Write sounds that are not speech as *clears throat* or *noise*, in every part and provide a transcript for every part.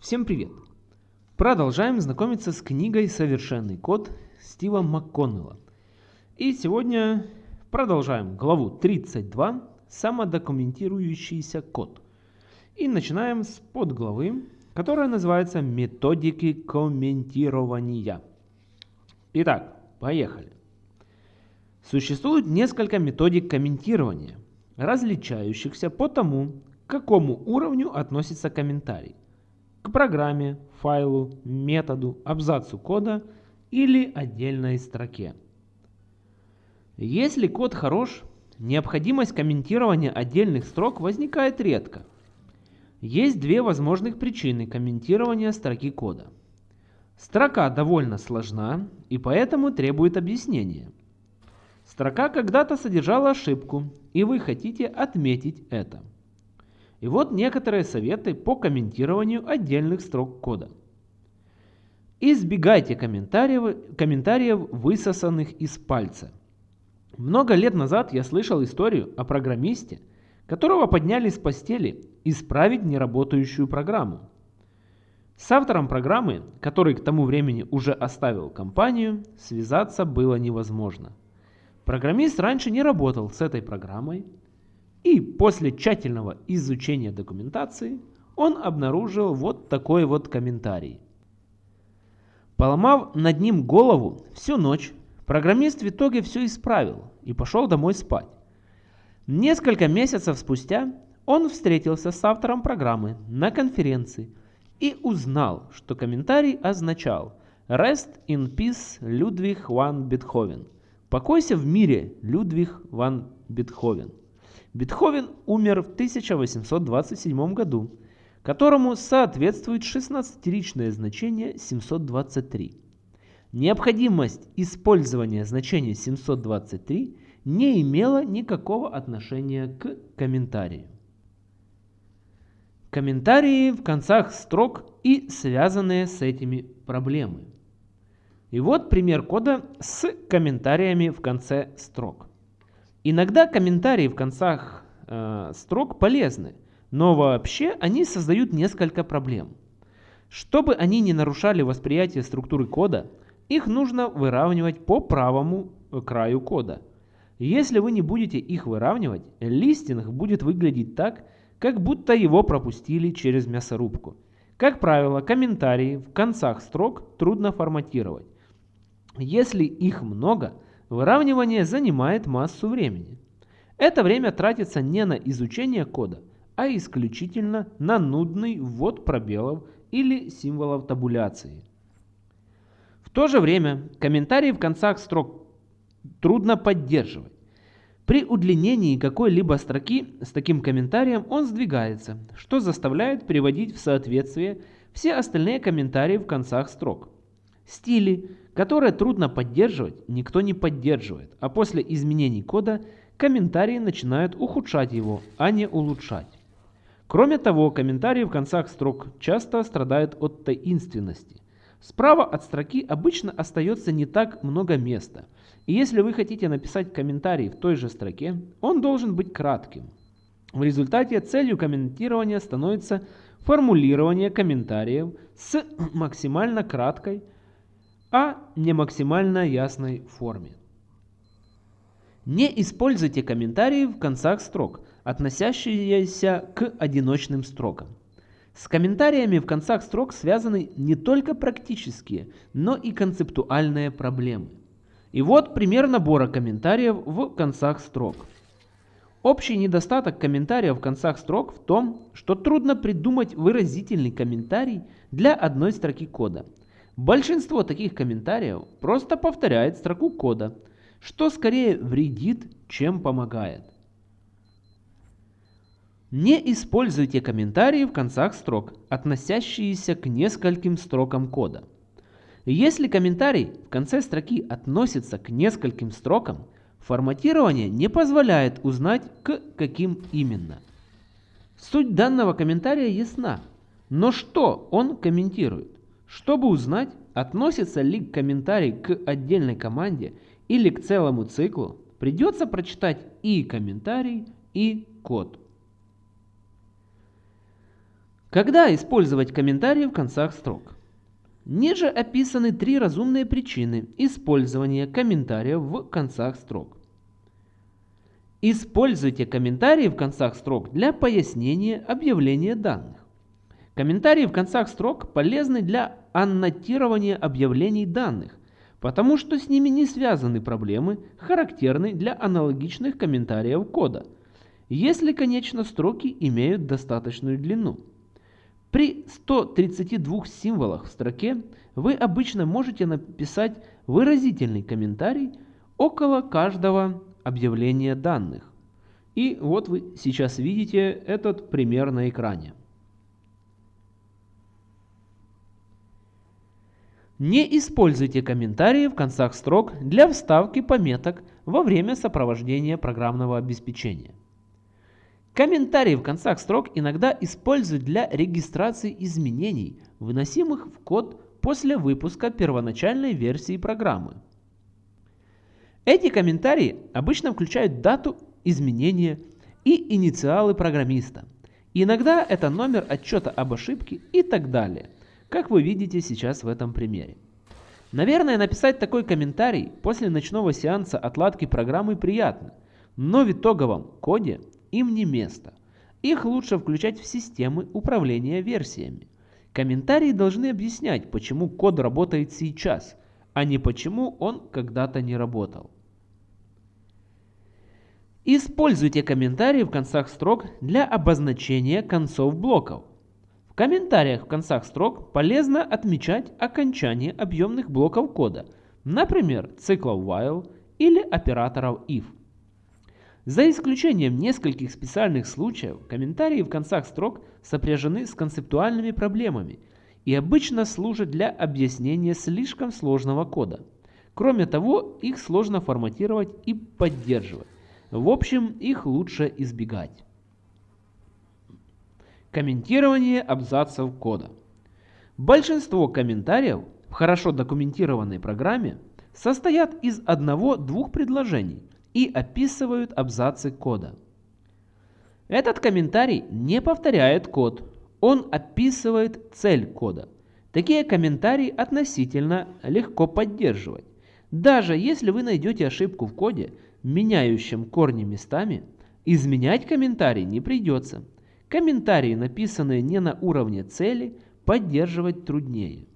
Всем привет! Продолжаем знакомиться с книгой «Совершенный код» Стива МакКоннелла. И сегодня продолжаем главу 32 «Самодокументирующийся код». И начинаем с подглавы, которая называется «Методики комментирования». Итак, поехали. Существует несколько методик комментирования, различающихся по тому, к какому уровню относится комментарий к программе, файлу, методу, абзацу кода или отдельной строке. Если код хорош, необходимость комментирования отдельных строк возникает редко. Есть две возможных причины комментирования строки кода. Строка довольно сложна и поэтому требует объяснения. Строка когда-то содержала ошибку, и вы хотите отметить это. И вот некоторые советы по комментированию отдельных строк кода. Избегайте комментариев, комментариев, высосанных из пальца. Много лет назад я слышал историю о программисте, которого подняли с постели исправить неработающую программу. С автором программы, который к тому времени уже оставил компанию, связаться было невозможно. Программист раньше не работал с этой программой, и после тщательного изучения документации он обнаружил вот такой вот комментарий. Поломав над ним голову всю ночь, программист в итоге все исправил и пошел домой спать. Несколько месяцев спустя он встретился с автором программы на конференции и узнал, что комментарий означал «Rest in peace, Людвиг ван Бетховен». «Покойся в мире, Людвиг ван Бетховен». Бетховен умер в 1827 году, которому соответствует 16-ричное значение 723. Необходимость использования значения 723 не имела никакого отношения к комментарию. Комментарии в концах строк и связанные с этими проблемы. И вот пример кода с комментариями в конце строк. Иногда комментарии в концах э, строк полезны, но вообще они создают несколько проблем. Чтобы они не нарушали восприятие структуры кода, их нужно выравнивать по правому краю кода. Если вы не будете их выравнивать, листинг будет выглядеть так, как будто его пропустили через мясорубку. Как правило, комментарии в концах строк трудно форматировать. Если их много – Выравнивание занимает массу времени. Это время тратится не на изучение кода, а исключительно на нудный ввод пробелов или символов табуляции. В то же время комментарии в концах строк трудно поддерживать. При удлинении какой-либо строки с таким комментарием он сдвигается, что заставляет приводить в соответствие все остальные комментарии в концах строк. Стили, которые трудно поддерживать, никто не поддерживает, а после изменений кода комментарии начинают ухудшать его, а не улучшать. Кроме того, комментарии в концах строк часто страдают от таинственности. Справа от строки обычно остается не так много места, и если вы хотите написать комментарий в той же строке, он должен быть кратким. В результате целью комментирования становится формулирование комментариев с максимально краткой, а не максимально ясной форме. Не используйте комментарии в концах строк, относящиеся к одиночным строкам. С комментариями в концах строк связаны не только практические, но и концептуальные проблемы. И вот пример набора комментариев в концах строк. Общий недостаток комментариев в концах строк в том, что трудно придумать выразительный комментарий для одной строки кода – Большинство таких комментариев просто повторяет строку кода, что скорее вредит, чем помогает. Не используйте комментарии в концах строк, относящиеся к нескольким строкам кода. Если комментарий в конце строки относится к нескольким строкам, форматирование не позволяет узнать, к каким именно. Суть данного комментария ясна, но что он комментирует? Чтобы узнать, относится ли комментарий к отдельной команде или к целому циклу, придется прочитать и комментарий, и код. Когда использовать комментарии в концах строк? Ниже описаны три разумные причины использования комментариев в концах строк. Используйте комментарии в концах строк для пояснения объявления данных. Комментарии в концах строк полезны для аннотирования объявлений данных, потому что с ними не связаны проблемы, характерные для аналогичных комментариев кода, если, конечно, строки имеют достаточную длину. При 132 символах в строке вы обычно можете написать выразительный комментарий около каждого объявления данных. И вот вы сейчас видите этот пример на экране. Не используйте комментарии в концах строк для вставки пометок во время сопровождения программного обеспечения. Комментарии в концах строк иногда используют для регистрации изменений, выносимых в код после выпуска первоначальной версии программы. Эти комментарии обычно включают дату изменения и инициалы программиста. Иногда это номер отчета об ошибке и так далее – как вы видите сейчас в этом примере. Наверное, написать такой комментарий после ночного сеанса отладки программы приятно, но в итоговом коде им не место. Их лучше включать в системы управления версиями. Комментарии должны объяснять, почему код работает сейчас, а не почему он когда-то не работал. Используйте комментарии в концах строк для обозначения концов блоков комментариях в концах строк полезно отмечать окончание объемных блоков кода, например, циклов while или операторов if. За исключением нескольких специальных случаев, комментарии в концах строк сопряжены с концептуальными проблемами и обычно служат для объяснения слишком сложного кода. Кроме того, их сложно форматировать и поддерживать. В общем, их лучше избегать. Комментирование абзацев кода. Большинство комментариев в хорошо документированной программе состоят из одного-двух предложений и описывают абзацы кода. Этот комментарий не повторяет код, он описывает цель кода. Такие комментарии относительно легко поддерживать. Даже если вы найдете ошибку в коде, меняющем корни местами, изменять комментарий не придется – Комментарии, написанные не на уровне цели, поддерживать труднее.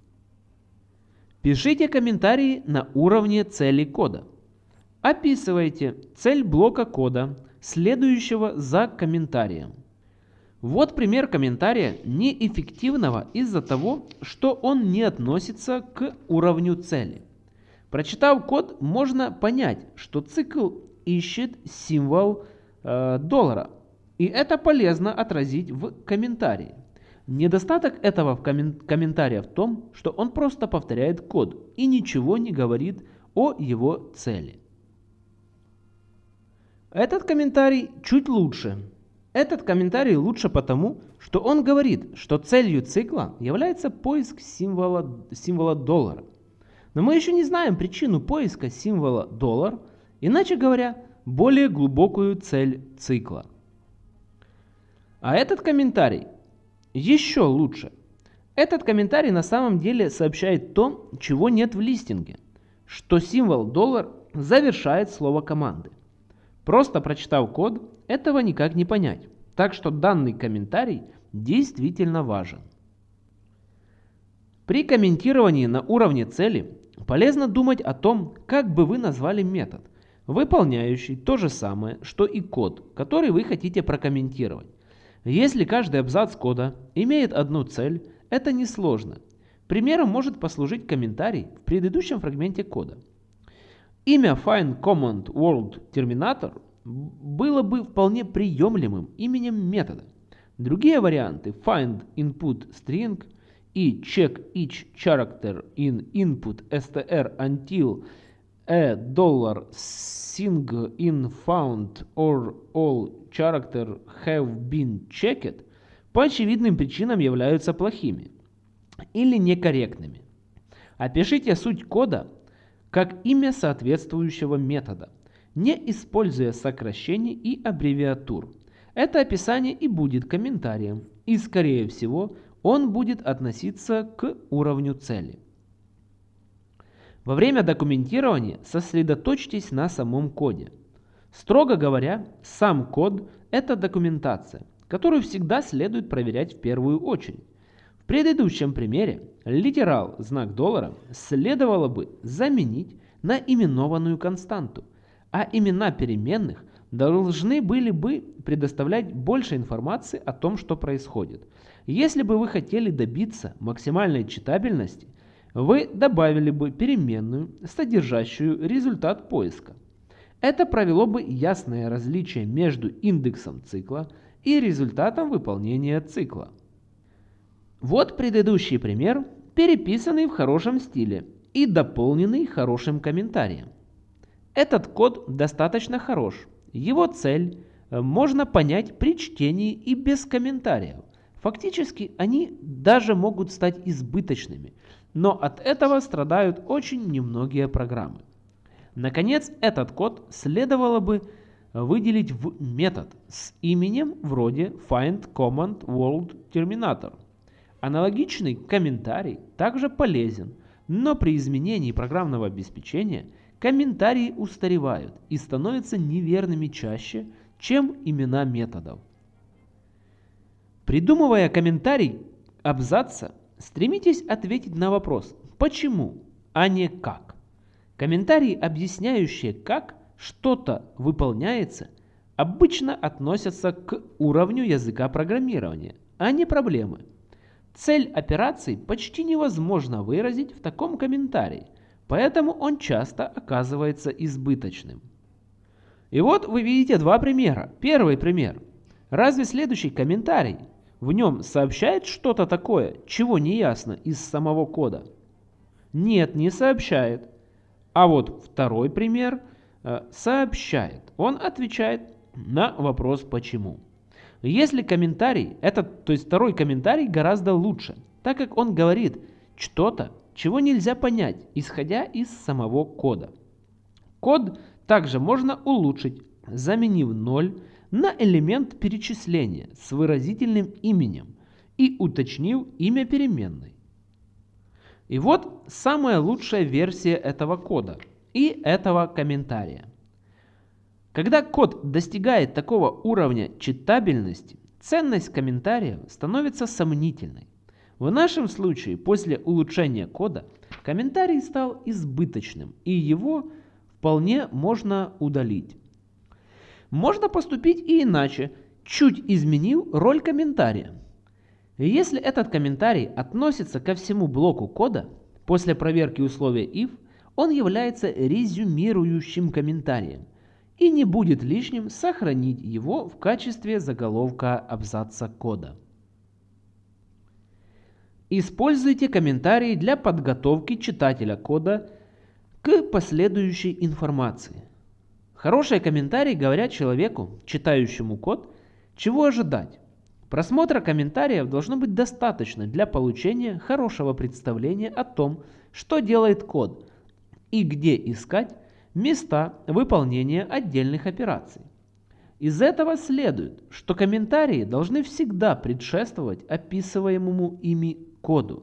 Пишите комментарии на уровне цели кода. Описывайте цель блока кода, следующего за комментарием. Вот пример комментария неэффективного из-за того, что он не относится к уровню цели. Прочитав код, можно понять, что цикл ищет символ э, доллара, и это полезно отразить в комментарии. Недостаток этого в комментария в том, что он просто повторяет код и ничего не говорит о его цели. Этот комментарий чуть лучше. Этот комментарий лучше потому, что он говорит, что целью цикла является поиск символа, символа доллара. Но мы еще не знаем причину поиска символа доллар, иначе говоря, более глубокую цель цикла. А этот комментарий еще лучше. Этот комментарий на самом деле сообщает то, чего нет в листинге, что символ доллар завершает слово команды. Просто прочитав код, этого никак не понять. Так что данный комментарий действительно важен. При комментировании на уровне цели полезно думать о том, как бы вы назвали метод, выполняющий то же самое, что и код, который вы хотите прокомментировать. Если каждый абзац кода имеет одну цель, это несложно. Примером может послужить комментарий в предыдущем фрагменте кода. Имя Find Command World Terminator было бы вполне приемлемым именем метода. Другие варианты Find Input String и Check Each Character in Input str until a dollar sing in found or all character have been checked по очевидным причинам являются плохими или некорректными. Опишите суть кода как имя соответствующего метода, не используя сокращений и аббревиатур. Это описание и будет комментарием, и, скорее всего, он будет относиться к уровню цели. Во время документирования сосредоточьтесь на самом коде. Строго говоря, сам код – это документация, которую всегда следует проверять в первую очередь. В предыдущем примере литерал знак доллара следовало бы заменить на именованную константу, а имена переменных должны были бы предоставлять больше информации о том, что происходит. Если бы вы хотели добиться максимальной читабельности, вы добавили бы переменную, содержащую результат поиска. Это провело бы ясное различие между индексом цикла и результатом выполнения цикла. Вот предыдущий пример, переписанный в хорошем стиле и дополненный хорошим комментарием. Этот код достаточно хорош. Его цель можно понять при чтении и без комментариев. Фактически они даже могут стать избыточными, но от этого страдают очень немногие программы. Наконец, этот код следовало бы выделить в метод с именем вроде find command world terminator. Аналогичный комментарий также полезен, но при изменении программного обеспечения комментарии устаревают и становятся неверными чаще, чем имена методов. Придумывая комментарий абзаца, стремитесь ответить на вопрос «почему?», а не «как?». Комментарии, объясняющие, как что-то выполняется, обычно относятся к уровню языка программирования, а не проблемы. Цель операции почти невозможно выразить в таком комментарии, поэтому он часто оказывается избыточным. И вот вы видите два примера. Первый пример. Разве следующий комментарий в нем сообщает что-то такое, чего не ясно из самого кода? Нет, не сообщает. А вот второй пример э, сообщает. Он отвечает на вопрос «почему?». Если комментарий, этот, то есть второй комментарий гораздо лучше, так как он говорит что-то, чего нельзя понять, исходя из самого кода. Код также можно улучшить, заменив 0 на элемент перечисления с выразительным именем и уточнив имя переменной. И вот самая лучшая версия этого кода и этого комментария. Когда код достигает такого уровня читабельности, ценность комментариев становится сомнительной. В нашем случае, после улучшения кода, комментарий стал избыточным, и его вполне можно удалить. Можно поступить и иначе, чуть изменив роль комментария. Если этот комментарий относится ко всему блоку кода, после проверки условия if, он является резюмирующим комментарием и не будет лишним сохранить его в качестве заголовка абзаца кода. Используйте комментарии для подготовки читателя кода к последующей информации. Хорошие комментарии говорят человеку, читающему код, чего ожидать. Просмотра комментариев должно быть достаточно для получения хорошего представления о том, что делает код и где искать места выполнения отдельных операций. Из этого следует, что комментарии должны всегда предшествовать описываемому ими коду.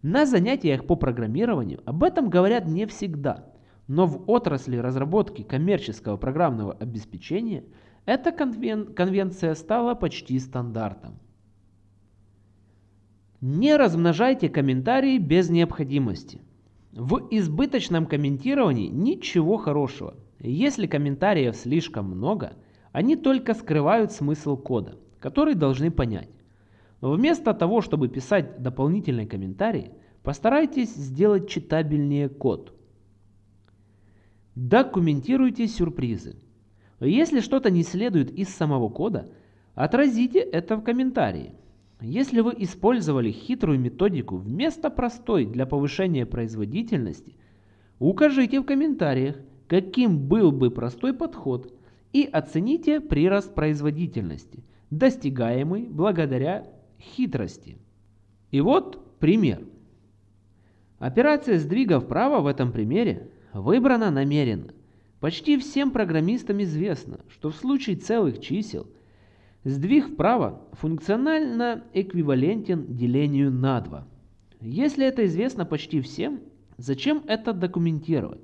На занятиях по программированию об этом говорят не всегда, но в отрасли разработки коммерческого программного обеспечения эта конвен конвенция стала почти стандартом. Не размножайте комментарии без необходимости. В избыточном комментировании ничего хорошего. Если комментариев слишком много, они только скрывают смысл кода, который должны понять. Вместо того, чтобы писать дополнительные комментарии, постарайтесь сделать читабельнее код. Документируйте сюрпризы. Если что-то не следует из самого кода, отразите это в комментарии. Если вы использовали хитрую методику вместо простой для повышения производительности, укажите в комментариях, каким был бы простой подход и оцените прирост производительности, достигаемый благодаря хитрости. И вот пример. Операция сдвига вправо в этом примере выбрана намеренно. Почти всем программистам известно, что в случае целых чисел – Сдвиг вправо функционально эквивалентен делению на 2. Если это известно почти всем, зачем это документировать?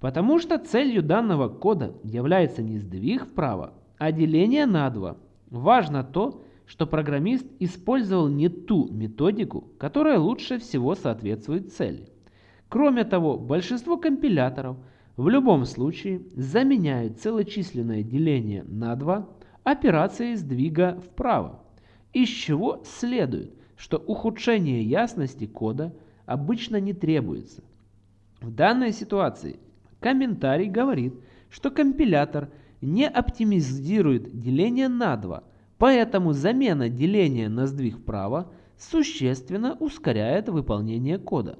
Потому что целью данного кода является не сдвиг вправо, а деление на 2. Важно то, что программист использовал не ту методику, которая лучше всего соответствует цели. Кроме того, большинство компиляторов в любом случае заменяют целочисленное деление на 2 операции сдвига вправо, из чего следует, что ухудшение ясности кода обычно не требуется. В данной ситуации комментарий говорит, что компилятор не оптимизирует деление на 2, поэтому замена деления на сдвиг вправо существенно ускоряет выполнение кода.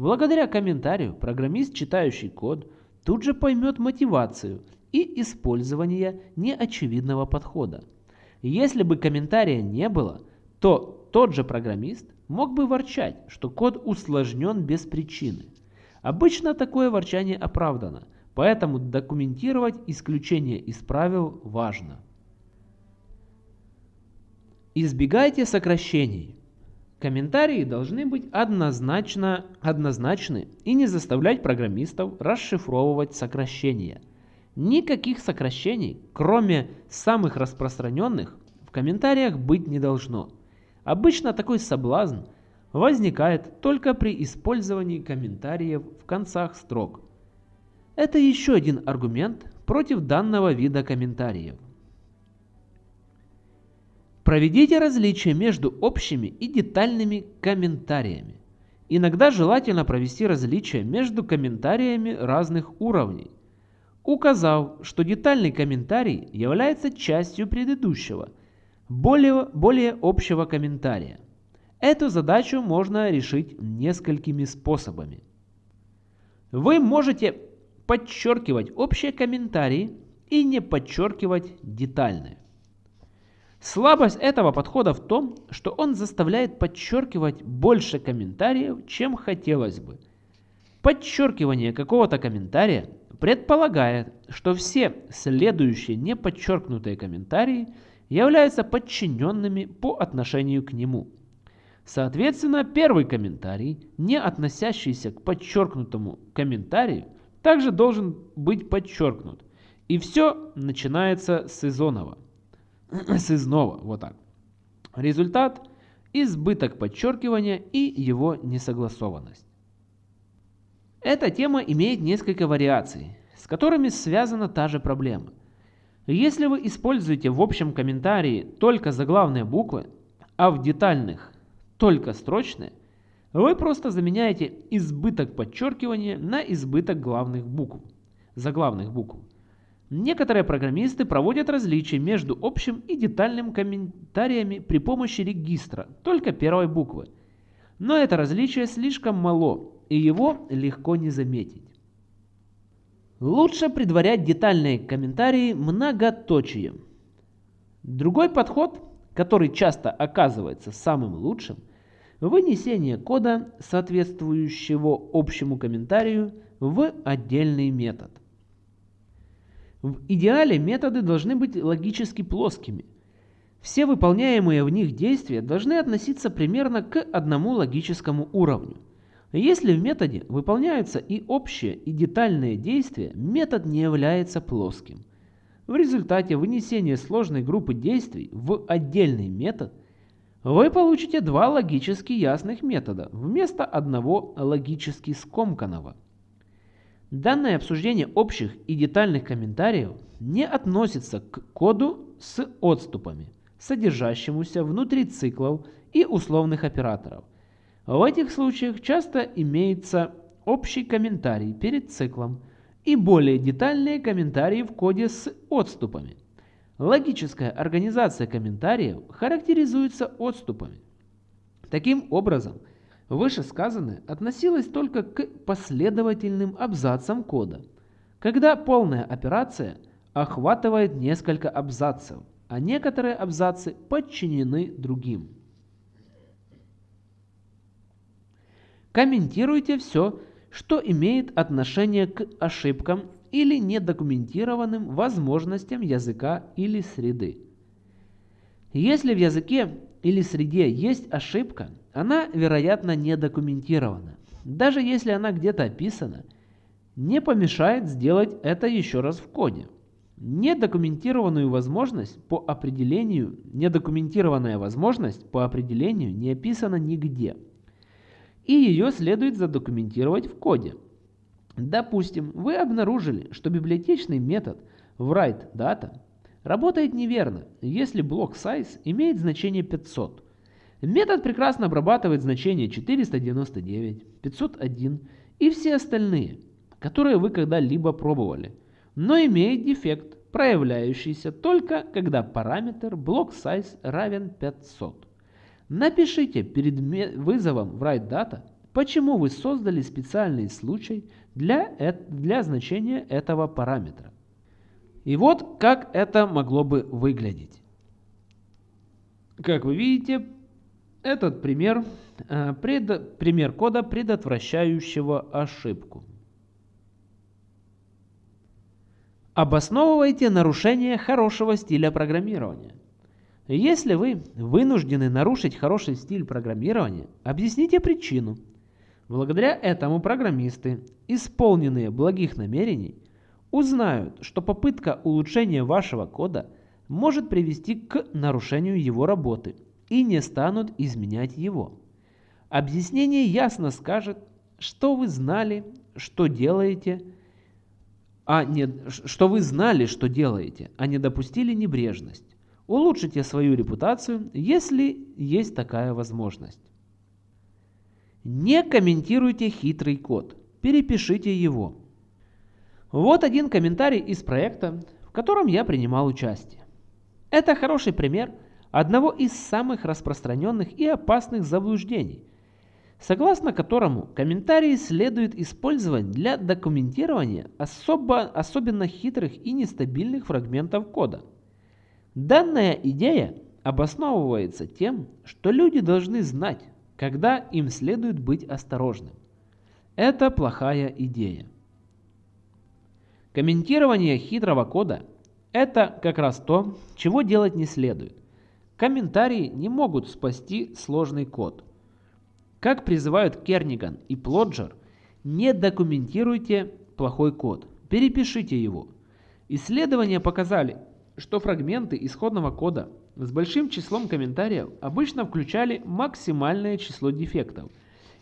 Благодаря комментарию программист, читающий код, тут же поймет мотивацию и использования неочевидного подхода. Если бы комментария не было, то тот же программист мог бы ворчать, что код усложнен без причины. Обычно такое ворчание оправдано, поэтому документировать исключение из правил важно. Избегайте сокращений. Комментарии должны быть однозначно однозначны и не заставлять программистов расшифровывать сокращения – Никаких сокращений, кроме самых распространенных, в комментариях быть не должно. Обычно такой соблазн возникает только при использовании комментариев в концах строк. Это еще один аргумент против данного вида комментариев. Проведите различия между общими и детальными комментариями. Иногда желательно провести различия между комментариями разных уровней указав, что детальный комментарий является частью предыдущего, более, более общего комментария. Эту задачу можно решить несколькими способами. Вы можете подчеркивать общие комментарии и не подчеркивать детальные. Слабость этого подхода в том, что он заставляет подчеркивать больше комментариев, чем хотелось бы. Подчеркивание какого-то комментария предполагает, что все следующие неподчеркнутые комментарии являются подчиненными по отношению к нему. Соответственно, первый комментарий, не относящийся к подчеркнутому комментарию, также должен быть подчеркнут. И все начинается с изонова. С изного, вот так. Результат – избыток подчеркивания и его несогласованность. Эта тема имеет несколько вариаций, с которыми связана та же проблема. Если вы используете в общем комментарии только заглавные буквы, а в детальных только строчные, вы просто заменяете избыток подчеркивания на избыток главных букв, заглавных букв. Некоторые программисты проводят различия между общим и детальным комментариями при помощи регистра только первой буквы. Но это различие слишком мало, и его легко не заметить. Лучше предварять детальные комментарии многоточием. Другой подход, который часто оказывается самым лучшим, вынесение кода, соответствующего общему комментарию, в отдельный метод. В идеале методы должны быть логически плоскими. Все выполняемые в них действия должны относиться примерно к одному логическому уровню. Если в методе выполняются и общие, и детальные действия, метод не является плоским. В результате вынесения сложной группы действий в отдельный метод вы получите два логически ясных метода вместо одного логически скомканного. Данное обсуждение общих и детальных комментариев не относится к коду с отступами, содержащемуся внутри циклов и условных операторов – в этих случаях часто имеется общий комментарий перед циклом и более детальные комментарии в коде с отступами. Логическая организация комментариев характеризуется отступами. Таким образом, вышесказанное относилось только к последовательным абзацам кода, когда полная операция охватывает несколько абзацев, а некоторые абзацы подчинены другим. Комментируйте все, что имеет отношение к ошибкам или недокументированным возможностям языка или среды. Если в языке или среде есть ошибка, она, вероятно, не документирована. Даже если она где-то описана, не помешает сделать это еще раз в коде. Недокументированную возможность по определению, недокументированная возможность по определению не описана нигде. И ее следует задокументировать в коде. Допустим, вы обнаружили, что библиотечный метод writeData работает неверно, если блок size имеет значение 500. Метод прекрасно обрабатывает значения 499, 501 и все остальные, которые вы когда-либо пробовали – но имеет дефект, проявляющийся только когда параметр block_size равен 500. Напишите перед вызовом WriteData, почему вы создали специальный случай для, для значения этого параметра. И вот как это могло бы выглядеть. Как вы видите, этот пример, э, пред, пример кода, предотвращающего ошибку. Обосновывайте нарушение хорошего стиля программирования. Если вы вынуждены нарушить хороший стиль программирования, объясните причину. Благодаря этому программисты, исполненные благих намерений, узнают, что попытка улучшения вашего кода может привести к нарушению его работы и не станут изменять его. Объяснение ясно скажет, что вы знали, что делаете, а не, что вы знали, что делаете, а не допустили небрежность. Улучшите свою репутацию, если есть такая возможность. Не комментируйте хитрый код, перепишите его. Вот один комментарий из проекта, в котором я принимал участие. Это хороший пример одного из самых распространенных и опасных заблуждений, согласно которому комментарии следует использовать для документирования особо, особенно хитрых и нестабильных фрагментов кода. Данная идея обосновывается тем, что люди должны знать, когда им следует быть осторожным. Это плохая идея. Комментирование хитрого кода – это как раз то, чего делать не следует. Комментарии не могут спасти сложный код – как призывают Керниган и Плоджер, не документируйте плохой код, перепишите его. Исследования показали, что фрагменты исходного кода с большим числом комментариев обычно включали максимальное число дефектов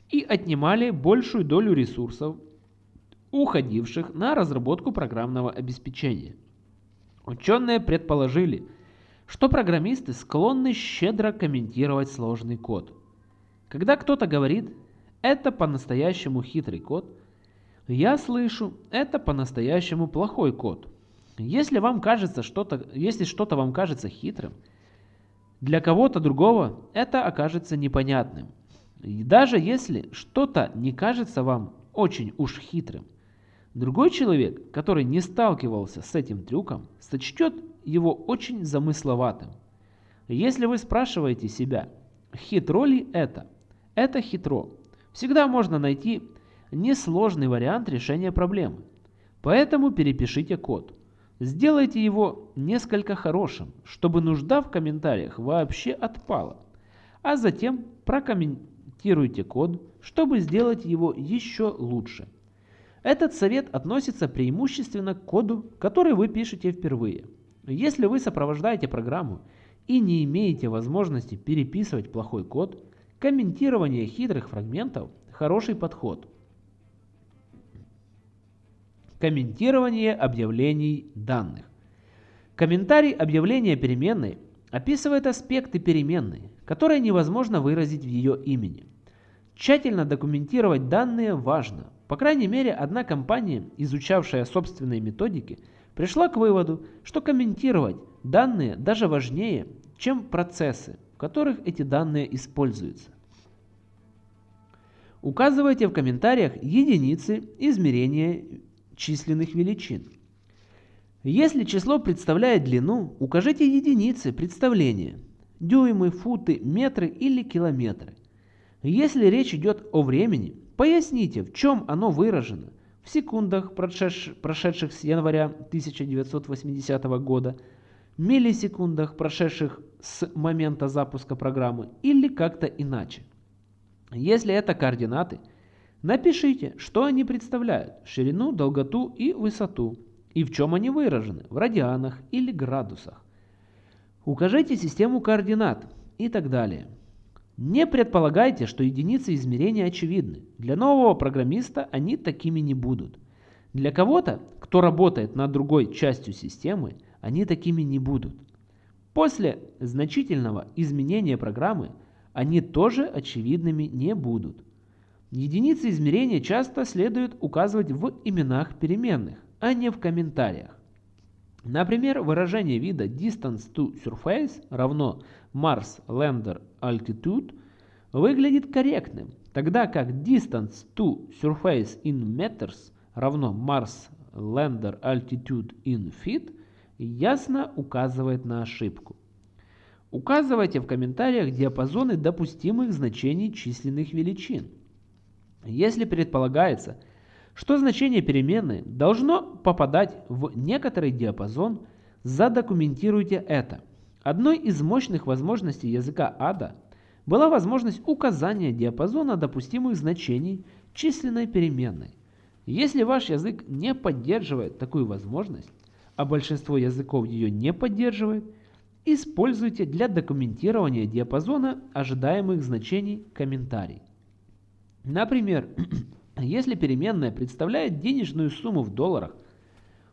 и отнимали большую долю ресурсов, уходивших на разработку программного обеспечения. Ученые предположили, что программисты склонны щедро комментировать сложный код. Когда кто-то говорит «это по-настоящему хитрый код», я слышу «это по-настоящему плохой код». Если вам кажется что-то, если что-то вам кажется хитрым, для кого-то другого это окажется непонятным. И даже если что-то не кажется вам очень уж хитрым, другой человек, который не сталкивался с этим трюком, сочтет его очень замысловатым. Если вы спрашиваете себя, хитро ли это – это хитро. Всегда можно найти несложный вариант решения проблемы. Поэтому перепишите код. Сделайте его несколько хорошим, чтобы нужда в комментариях вообще отпала. А затем прокомментируйте код, чтобы сделать его еще лучше. Этот совет относится преимущественно к коду, который вы пишете впервые. Если вы сопровождаете программу и не имеете возможности переписывать плохой код, Комментирование хитрых фрагментов – хороший подход. Комментирование объявлений данных. Комментарий объявления переменной описывает аспекты переменной, которые невозможно выразить в ее имени. Тщательно документировать данные важно. По крайней мере, одна компания, изучавшая собственные методики, пришла к выводу, что комментировать данные даже важнее, чем процессы, в которых эти данные используются. Указывайте в комментариях единицы измерения численных величин. Если число представляет длину, укажите единицы представления – дюймы, футы, метры или километры. Если речь идет о времени, поясните, в чем оно выражено – в секундах, прошедших с января 1980 года, миллисекундах, прошедших с момента запуска программы, или как-то иначе. Если это координаты, напишите, что они представляют, ширину, долготу и высоту, и в чем они выражены, в радианах или градусах. Укажите систему координат и так далее. Не предполагайте, что единицы измерения очевидны. Для нового программиста они такими не будут. Для кого-то, кто работает над другой частью системы, они такими не будут. После значительного изменения программы они тоже очевидными не будут. Единицы измерения часто следует указывать в именах переменных, а не в комментариях. Например, выражение вида distance to surface равно Mars Lander Altitude выглядит корректным, тогда как distance to surface in meters равно Mars Lander Altitude in feet ясно указывает на ошибку. Указывайте в комментариях диапазоны допустимых значений численных величин. Если предполагается, что значение переменной должно попадать в некоторый диапазон, задокументируйте это. Одной из мощных возможностей языка ADA была возможность указания диапазона допустимых значений численной переменной. Если ваш язык не поддерживает такую возможность, а большинство языков ее не поддерживает, используйте для документирования диапазона ожидаемых значений комментарий. Например, *clears throat* если переменная представляет денежную сумму в долларах,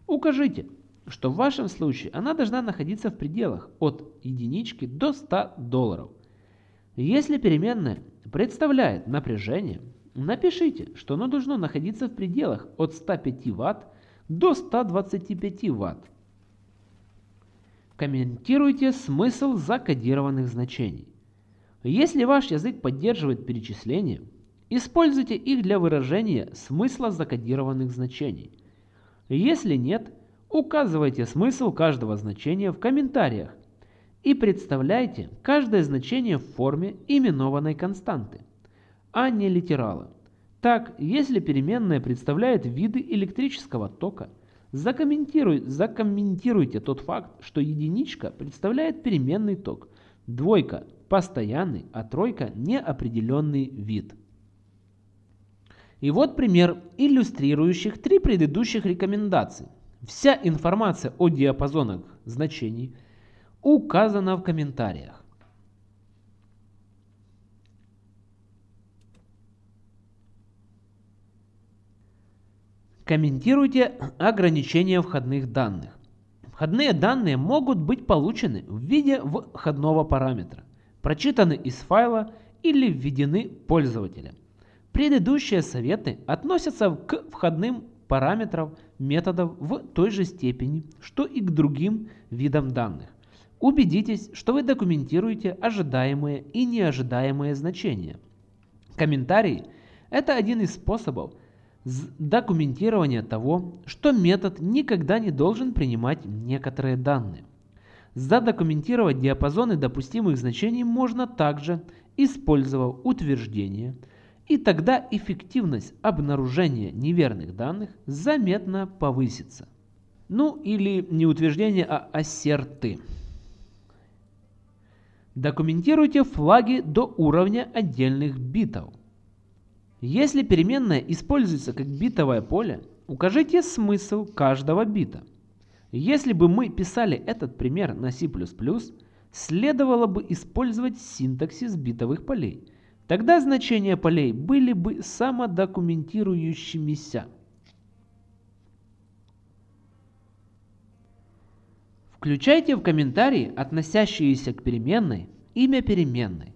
укажите, что в вашем случае она должна находиться в пределах от единички до 100 долларов. Если переменная представляет напряжение, напишите, что оно должно находиться в пределах от 105 Вт до 125 Вт. Комментируйте смысл закодированных значений. Если ваш язык поддерживает перечисления, используйте их для выражения смысла закодированных значений. Если нет, указывайте смысл каждого значения в комментариях и представляйте каждое значение в форме именованной константы, а не литерала. Так, если переменная представляет виды электрического тока, закомментируй, закомментируйте тот факт, что единичка представляет переменный ток, двойка – постоянный, а тройка – неопределенный вид. И вот пример, иллюстрирующих три предыдущих рекомендации. Вся информация о диапазонах значений указана в комментариях. Комментируйте ограничения входных данных. Входные данные могут быть получены в виде входного параметра, прочитаны из файла или введены пользователем. Предыдущие советы относятся к входным параметрам методов в той же степени, что и к другим видам данных. Убедитесь, что вы документируете ожидаемые и неожидаемые значения. Комментарии – это один из способов – документирование того, что метод никогда не должен принимать некоторые данные. Задокументировать диапазоны допустимых значений можно также, использовав утверждение, и тогда эффективность обнаружения неверных данных заметно повысится. Ну или не утверждение, а ассерты. Документируйте флаги до уровня отдельных битов. Если переменная используется как битовое поле, укажите смысл каждого бита. Если бы мы писали этот пример на C++, следовало бы использовать синтаксис битовых полей. Тогда значения полей были бы самодокументирующимися. Включайте в комментарии, относящиеся к переменной, имя переменной.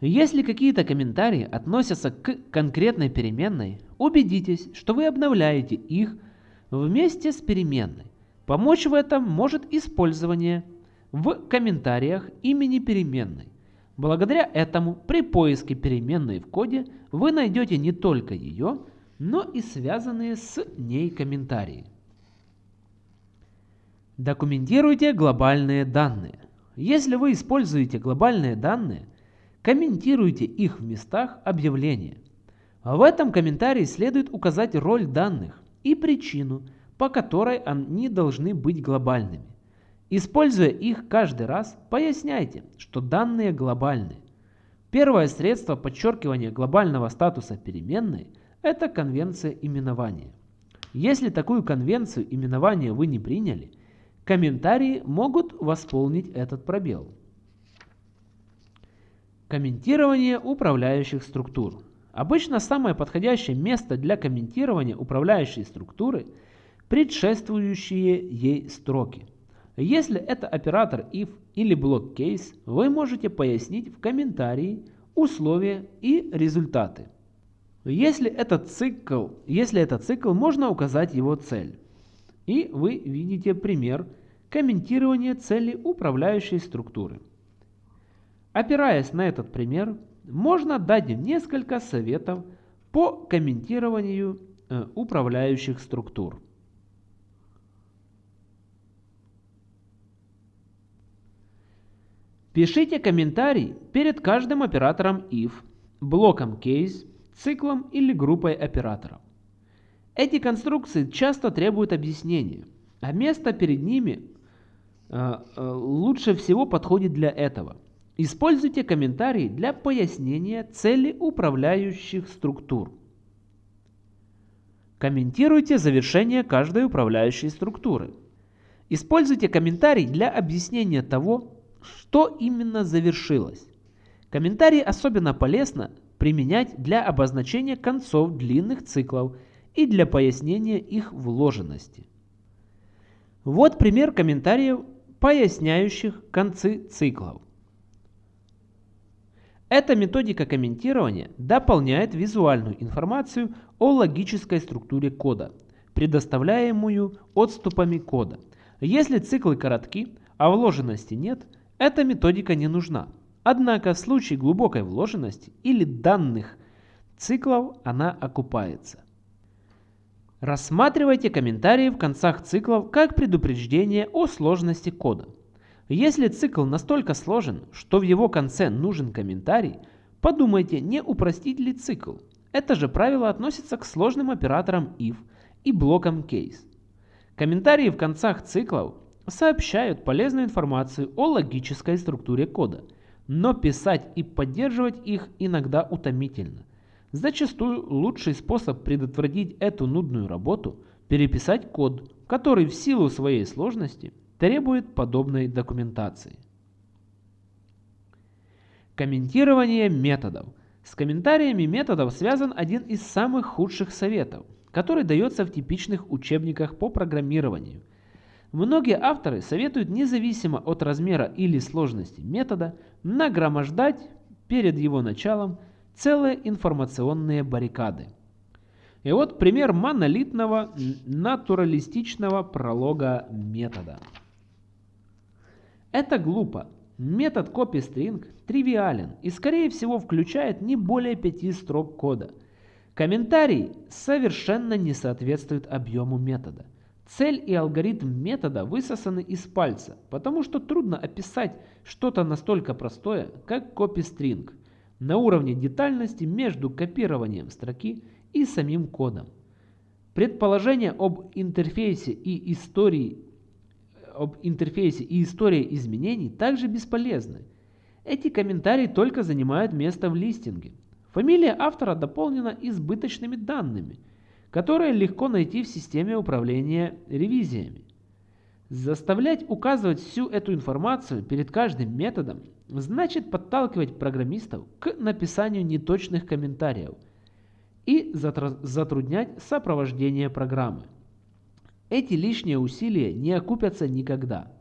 Если какие-то комментарии относятся к конкретной переменной, убедитесь, что вы обновляете их вместе с переменной. Помочь в этом может использование в комментариях имени переменной. Благодаря этому при поиске переменной в коде вы найдете не только ее, но и связанные с ней комментарии. Документируйте глобальные данные. Если вы используете глобальные данные, Комментируйте их в местах объявления. В этом комментарии следует указать роль данных и причину, по которой они должны быть глобальными. Используя их каждый раз, поясняйте, что данные глобальны. Первое средство подчеркивания глобального статуса переменной – это конвенция именования. Если такую конвенцию именования вы не приняли, комментарии могут восполнить этот пробел. Комментирование управляющих структур. Обычно самое подходящее место для комментирования управляющей структуры – предшествующие ей строки. Если это оператор if или блок case, вы можете пояснить в комментарии условия и результаты. Если это цикл, если это цикл, можно указать его цель. И вы видите пример комментирования цели управляющей структуры. Опираясь на этот пример, можно дать несколько советов по комментированию э, управляющих структур. Пишите комментарий перед каждым оператором if, блоком case, циклом или группой операторов. Эти конструкции часто требуют объяснения, а место перед ними э, э, лучше всего подходит для этого. Используйте комментарии для пояснения цели управляющих структур. Комментируйте завершение каждой управляющей структуры. Используйте комментарий для объяснения того, что именно завершилось. Комментарии особенно полезно применять для обозначения концов длинных циклов и для пояснения их вложенности. Вот пример комментариев, поясняющих концы циклов. Эта методика комментирования дополняет визуальную информацию о логической структуре кода, предоставляемую отступами кода. Если циклы коротки, а вложенности нет, эта методика не нужна. Однако в случае глубокой вложенности или данных циклов она окупается. Рассматривайте комментарии в концах циклов как предупреждение о сложности кода. Если цикл настолько сложен, что в его конце нужен комментарий, подумайте, не упростить ли цикл. Это же правило относится к сложным операторам if и блокам case. Комментарии в концах циклов сообщают полезную информацию о логической структуре кода, но писать и поддерживать их иногда утомительно. Зачастую лучший способ предотвратить эту нудную работу – переписать код, который в силу своей сложности требует подобной документации. Комментирование методов. С комментариями методов связан один из самых худших советов, который дается в типичных учебниках по программированию – Многие авторы советуют независимо от размера или сложности метода нагромождать перед его началом целые информационные баррикады. И вот пример монолитного натуралистичного пролога метода. Это глупо. Метод copyString тривиален и скорее всего включает не более пяти строк кода. Комментарий совершенно не соответствует объему метода. Цель и алгоритм метода высосаны из пальца, потому что трудно описать что-то настолько простое, как copy-string, на уровне детальности между копированием строки и самим кодом. Предположения об интерфейсе и истории об интерфейсе и истории изменений также бесполезны. Эти комментарии только занимают место в листинге. Фамилия автора дополнена избыточными данными – которые легко найти в системе управления ревизиями. Заставлять указывать всю эту информацию перед каждым методом значит подталкивать программистов к написанию неточных комментариев и затруднять сопровождение программы. Эти лишние усилия не окупятся никогда.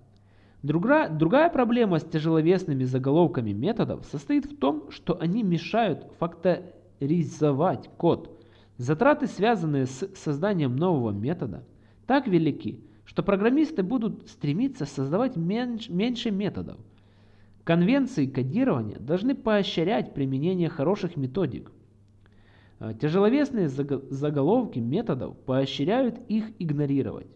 Другая, другая проблема с тяжеловесными заголовками методов состоит в том, что они мешают факторизовать код – Затраты, связанные с созданием нового метода, так велики, что программисты будут стремиться создавать меньш, меньше методов. Конвенции кодирования должны поощрять применение хороших методик. А тяжеловесные заголовки методов поощряют их игнорировать.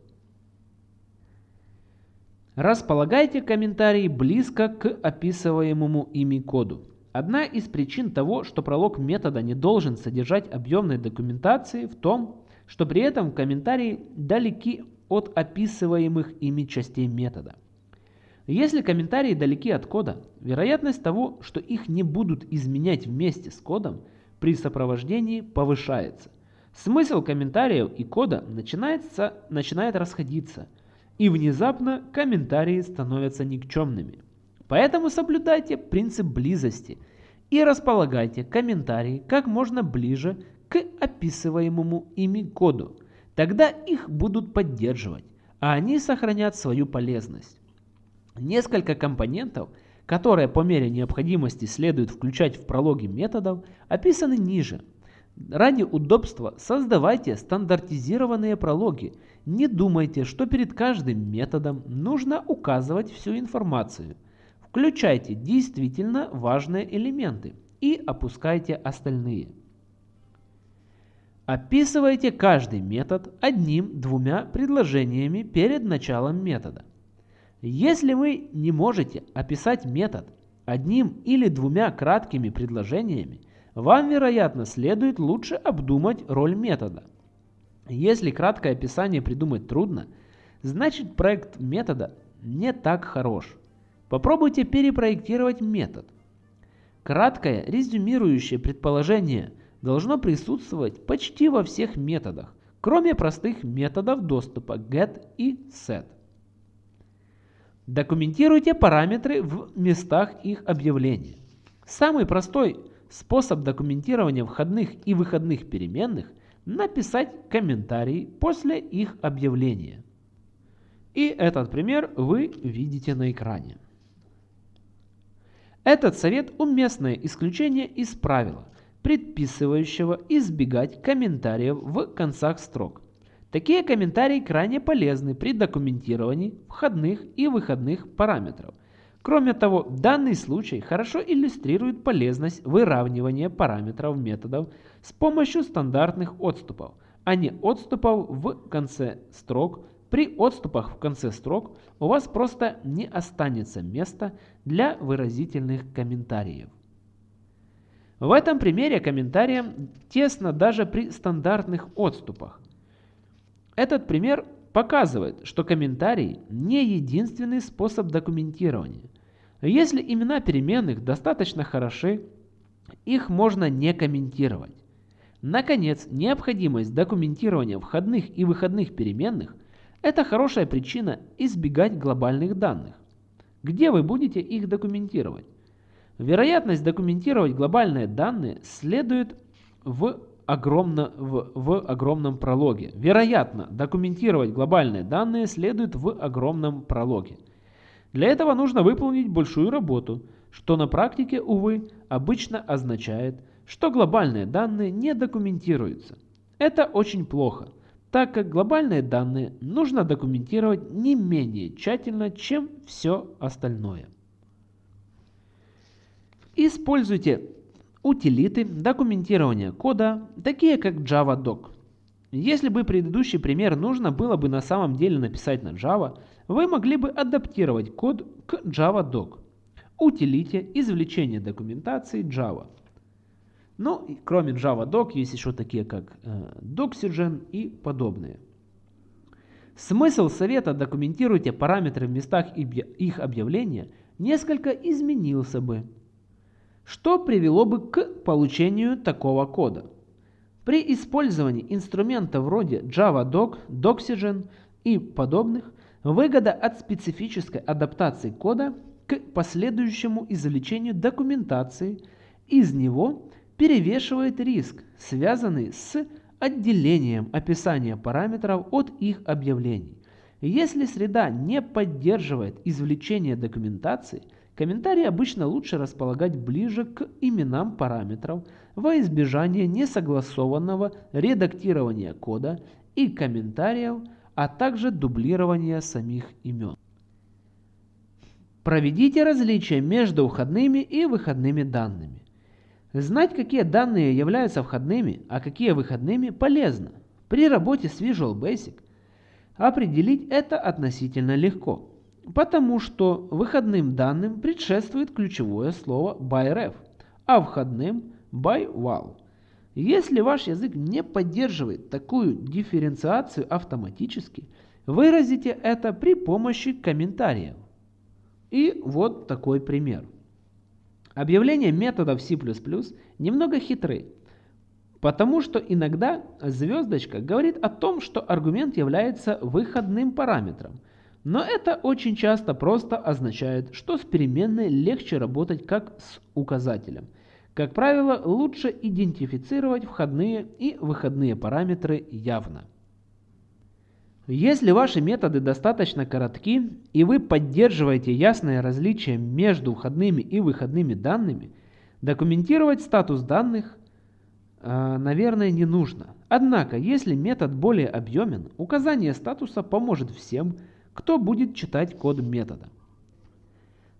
Располагайте комментарии близко к описываемому ими коду. Одна из причин того, что пролог метода не должен содержать объемной документации в том, что при этом комментарии далеки от описываемых ими частей метода. Если комментарии далеки от кода, вероятность того, что их не будут изменять вместе с кодом, при сопровождении повышается. Смысл комментариев и кода начинается, начинает расходиться, и внезапно комментарии становятся никчемными. Поэтому соблюдайте принцип близости и располагайте комментарии как можно ближе к описываемому ими коду. Тогда их будут поддерживать, а они сохранят свою полезность. Несколько компонентов, которые по мере необходимости следует включать в прологи методов, описаны ниже. Ради удобства создавайте стандартизированные прологи. Не думайте, что перед каждым методом нужно указывать всю информацию. Включайте действительно важные элементы и опускайте остальные. Описывайте каждый метод одним-двумя предложениями перед началом метода. Если вы не можете описать метод одним или двумя краткими предложениями, вам, вероятно, следует лучше обдумать роль метода. Если краткое описание придумать трудно, значит проект метода не так хорош. Попробуйте перепроектировать метод. Краткое резюмирующее предположение должно присутствовать почти во всех методах, кроме простых методов доступа get и set. Документируйте параметры в местах их объявления. Самый простой способ документирования входных и выходных переменных – написать комментарий после их объявления. И этот пример вы видите на экране. Этот совет – уместное исключение из правила, предписывающего избегать комментариев в концах строк. Такие комментарии крайне полезны при документировании входных и выходных параметров. Кроме того, данный случай хорошо иллюстрирует полезность выравнивания параметров методов с помощью стандартных отступов, а не отступов в конце строк при отступах в конце строк у вас просто не останется места для выразительных комментариев. В этом примере комментариям тесно даже при стандартных отступах. Этот пример показывает, что комментарий не единственный способ документирования. Если имена переменных достаточно хороши, их можно не комментировать. Наконец, необходимость документирования входных и выходных переменных это хорошая причина избегать глобальных данных. Где вы будете их документировать? Вероятность документировать глобальные данные следует в, огромно, в, в огромном прологе. Вероятно, документировать глобальные данные следует в огромном прологе. Для этого нужно выполнить большую работу, что на практике, увы, обычно означает, что глобальные данные не документируются. Это очень плохо – так как глобальные данные нужно документировать не менее тщательно, чем все остальное. Используйте утилиты документирования кода, такие как JavaDoc. Если бы предыдущий пример нужно было бы на самом деле написать на Java, вы могли бы адаптировать код к JavaDoc, утилите извлечения документации Java. Ну, кроме JavaDoc есть еще такие как э, Doxygen и подобные. Смысл совета «документируйте параметры в местах их объявления» несколько изменился бы, что привело бы к получению такого кода. При использовании инструментов вроде JavaDoc, Doxygen и подобных, выгода от специфической адаптации кода к последующему извлечению документации из него перевешивает риск, связанный с отделением описания параметров от их объявлений. Если среда не поддерживает извлечение документации, комментарии обычно лучше располагать ближе к именам параметров во избежание несогласованного редактирования кода и комментариев, а также дублирования самих имен. Проведите различия между входными и выходными данными. Знать, какие данные являются входными, а какие выходными, полезно. При работе с Visual Basic определить это относительно легко, потому что выходным данным предшествует ключевое слово byref, а входным byval. Если ваш язык не поддерживает такую дифференциацию автоматически, выразите это при помощи комментариев. И вот такой пример. Объявления методов C++ немного хитры, потому что иногда звездочка говорит о том, что аргумент является выходным параметром, но это очень часто просто означает, что с переменной легче работать как с указателем. Как правило, лучше идентифицировать входные и выходные параметры явно. Если ваши методы достаточно коротки и вы поддерживаете ясное различие между входными и выходными данными, документировать статус данных, э, наверное, не нужно. Однако, если метод более объемен, указание статуса поможет всем, кто будет читать код метода.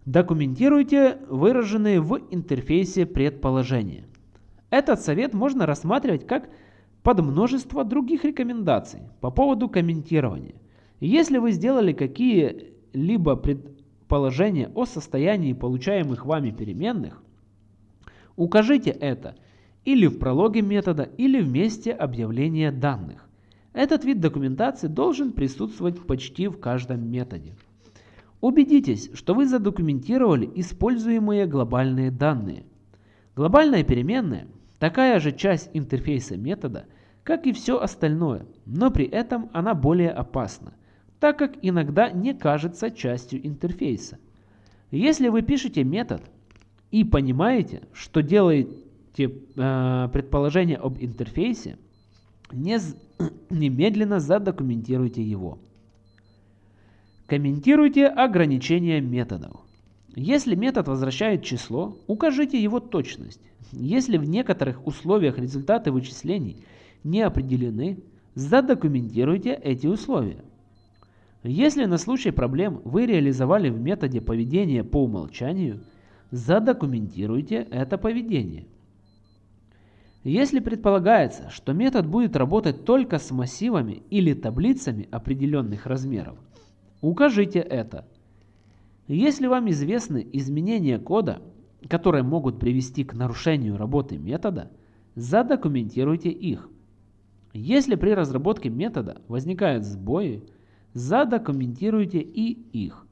Документируйте выраженные в интерфейсе предположения. Этот совет можно рассматривать как под множество других рекомендаций по поводу комментирования. Если вы сделали какие-либо предположения о состоянии получаемых вами переменных, укажите это или в прологе метода, или в месте объявления данных. Этот вид документации должен присутствовать почти в каждом методе. Убедитесь, что вы задокументировали используемые глобальные данные. Глобальная переменная – такая же часть интерфейса метода, как и все остальное, но при этом она более опасна, так как иногда не кажется частью интерфейса. Если вы пишете метод и понимаете, что делаете э, предположение об интерфейсе, не, *clears throat* немедленно задокументируйте его. Комментируйте ограничения методов. Если метод возвращает число, укажите его точность. Если в некоторых условиях результаты вычислений – не определены, задокументируйте эти условия. Если на случай проблем вы реализовали в методе поведение по умолчанию, задокументируйте это поведение. Если предполагается, что метод будет работать только с массивами или таблицами определенных размеров, укажите это. Если вам известны изменения кода, которые могут привести к нарушению работы метода, задокументируйте их. Если при разработке метода возникают сбои, задокументируйте и их.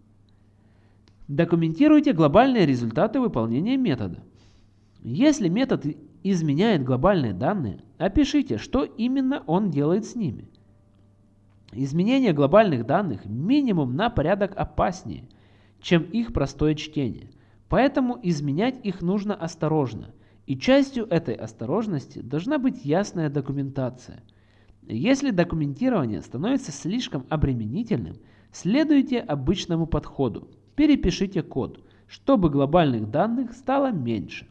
Документируйте глобальные результаты выполнения метода. Если метод изменяет глобальные данные, опишите, что именно он делает с ними. Изменение глобальных данных минимум на порядок опаснее, чем их простое чтение. Поэтому изменять их нужно осторожно, и частью этой осторожности должна быть ясная документация – если документирование становится слишком обременительным, следуйте обычному подходу. Перепишите код, чтобы глобальных данных стало меньше.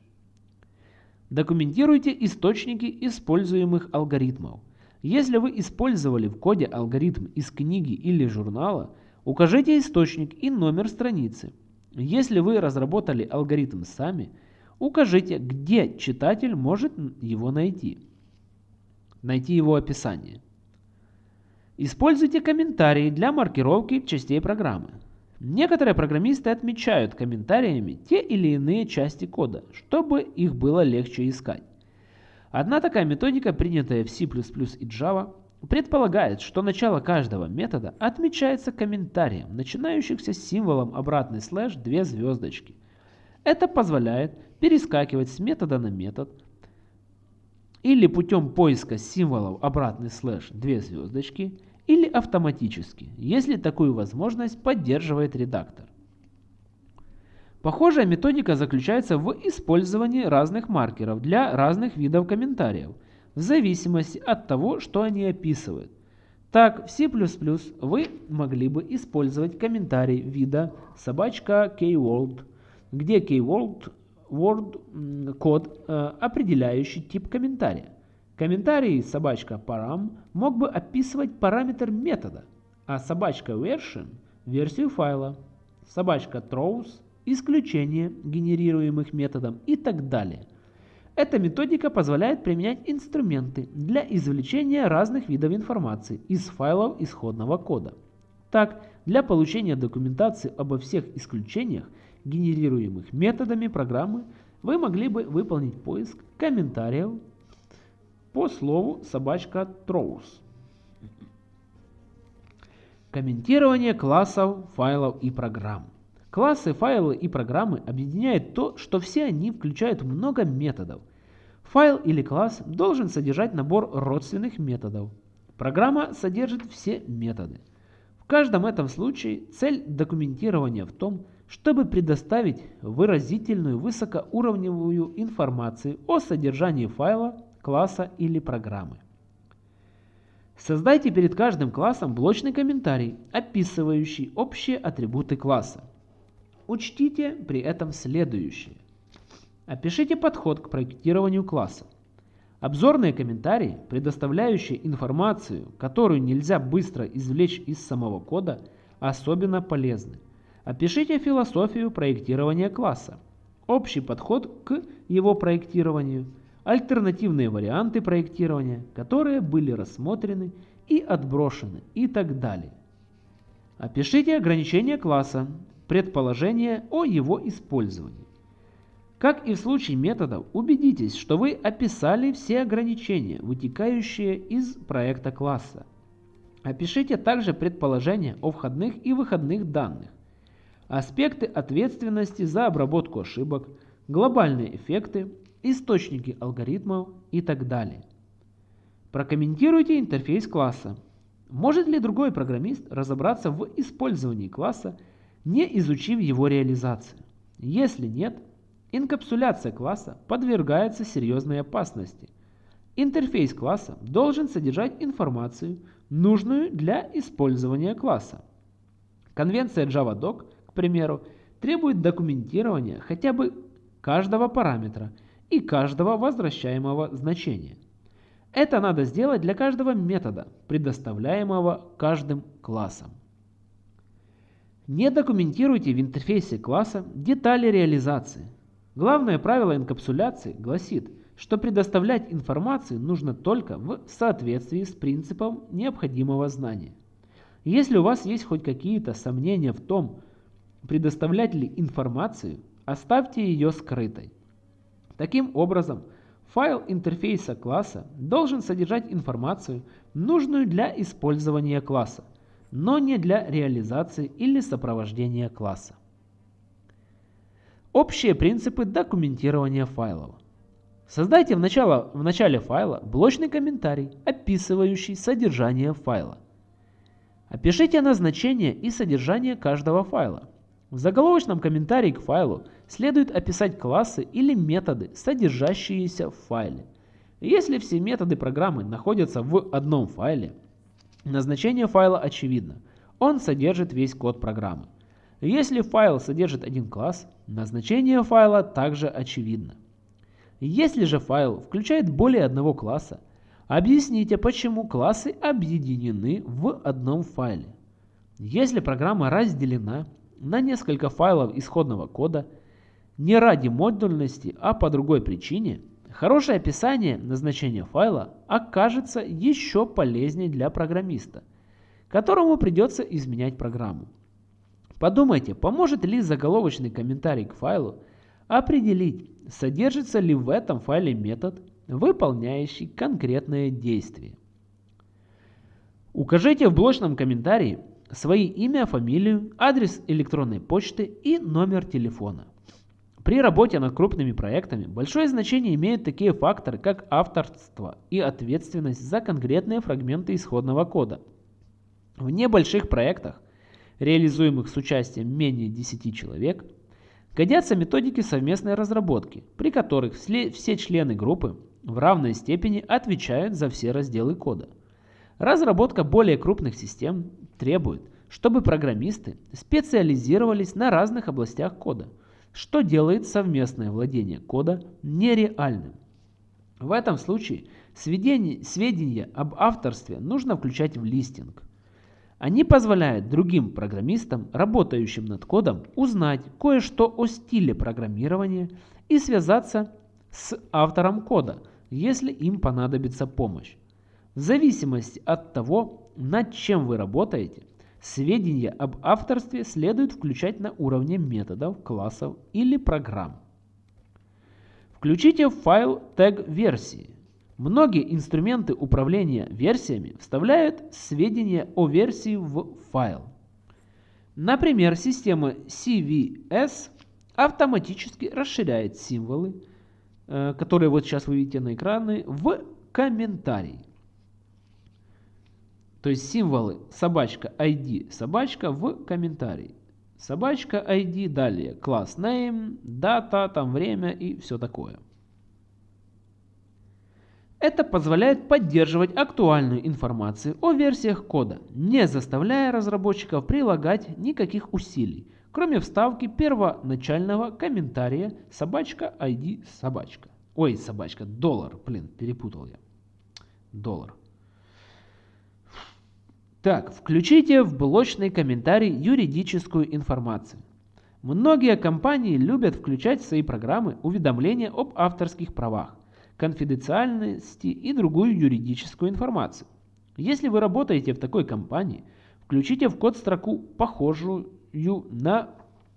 Документируйте источники используемых алгоритмов. Если вы использовали в коде алгоритм из книги или журнала, укажите источник и номер страницы. Если вы разработали алгоритм сами, укажите, где читатель может его найти найти его описание. Используйте комментарии для маркировки частей программы. Некоторые программисты отмечают комментариями те или иные части кода, чтобы их было легче искать. Одна такая методика, принятая в C++ и Java, предполагает, что начало каждого метода отмечается комментарием, начинающимся символом обратный слэш две звездочки. Это позволяет перескакивать с метода на метод, или путем поиска символов обратный слэш две звездочки, или автоматически, если такую возможность поддерживает редактор. Похожая методика заключается в использовании разных маркеров для разных видов комментариев, в зависимости от того, что они описывают. Так, в C++ вы могли бы использовать комментарий вида собачка kworld, где kworld word код, э, определяющий тип комментария. Комментарий собачка param мог бы описывать параметр метода, а собачка version – версию файла, собачка throws – исключение генерируемых методом и так далее. Эта методика позволяет применять инструменты для извлечения разных видов информации из файлов исходного кода. Так, для получения документации обо всех исключениях генерируемых методами программы, вы могли бы выполнить поиск комментариев по слову собачка throws. Комментирование классов, файлов и программ. Классы, файлы и программы объединяет то, что все они включают много методов. Файл или класс должен содержать набор родственных методов. Программа содержит все методы. В каждом этом случае цель документирования в том, чтобы предоставить выразительную высокоуровневую информацию о содержании файла, класса или программы. Создайте перед каждым классом блочный комментарий, описывающий общие атрибуты класса. Учтите при этом следующее. Опишите подход к проектированию класса. Обзорные комментарии, предоставляющие информацию, которую нельзя быстро извлечь из самого кода, особенно полезны. Опишите философию проектирования класса, общий подход к его проектированию, альтернативные варианты проектирования, которые были рассмотрены и отброшены и так далее. Опишите ограничения класса, предположения о его использовании. Как и в случае методов, убедитесь, что вы описали все ограничения, вытекающие из проекта класса. Опишите также предположения о входных и выходных данных, аспекты ответственности за обработку ошибок, глобальные эффекты, источники алгоритмов и так далее. Прокомментируйте интерфейс класса. Может ли другой программист разобраться в использовании класса, не изучив его реализацию? Если нет, Инкапсуляция класса подвергается серьезной опасности. Интерфейс класса должен содержать информацию, нужную для использования класса. Конвенция JavaDoc, к примеру, требует документирования хотя бы каждого параметра и каждого возвращаемого значения. Это надо сделать для каждого метода, предоставляемого каждым классом. Не документируйте в интерфейсе класса детали реализации, Главное правило инкапсуляции гласит, что предоставлять информацию нужно только в соответствии с принципом необходимого знания. Если у вас есть хоть какие-то сомнения в том, предоставлять ли информацию, оставьте ее скрытой. Таким образом, файл интерфейса класса должен содержать информацию, нужную для использования класса, но не для реализации или сопровождения класса. Общие принципы документирования файлов. Создайте в, начало, в начале файла блочный комментарий, описывающий содержание файла. Опишите назначение и содержание каждого файла. В заголовочном комментарии к файлу следует описать классы или методы, содержащиеся в файле. Если все методы программы находятся в одном файле, назначение файла очевидно. Он содержит весь код программы. Если файл содержит один класс, назначение файла также очевидно. Если же файл включает более одного класса, объясните, почему классы объединены в одном файле. Если программа разделена на несколько файлов исходного кода, не ради модульности, а по другой причине, хорошее описание назначения файла окажется еще полезнее для программиста, которому придется изменять программу. Подумайте, поможет ли заголовочный комментарий к файлу определить, содержится ли в этом файле метод, выполняющий конкретное действие. Укажите в блочном комментарии свои имя, фамилию, адрес электронной почты и номер телефона. При работе над крупными проектами большое значение имеют такие факторы, как авторство и ответственность за конкретные фрагменты исходного кода. В небольших проектах реализуемых с участием менее 10 человек, годятся методики совместной разработки, при которых все члены группы в равной степени отвечают за все разделы кода. Разработка более крупных систем требует, чтобы программисты специализировались на разных областях кода, что делает совместное владение кода нереальным. В этом случае сведения об авторстве нужно включать в листинг. Они позволяют другим программистам, работающим над кодом, узнать кое-что о стиле программирования и связаться с автором кода, если им понадобится помощь. В зависимости от того, над чем вы работаете, сведения об авторстве следует включать на уровне методов, классов или программ. Включите в файл тег версии. Многие инструменты управления версиями вставляют сведения о версии в файл. Например, система CVS автоматически расширяет символы, э, которые вот сейчас вы видите на экране, в комментарий. То есть символы собачка ID собачка в комментарий. Собачка ID, далее класс name, дата, там время и все такое. Это позволяет поддерживать актуальную информацию о версиях кода, не заставляя разработчиков прилагать никаких усилий, кроме вставки первоначального комментария собачка ID собачка. Ой, собачка, доллар, блин, перепутал я. Доллар. Так, включите в блочный комментарий юридическую информацию. Многие компании любят включать в свои программы уведомления об авторских правах конфиденциальности и другую юридическую информацию. Если вы работаете в такой компании, включите в код строку, похожую на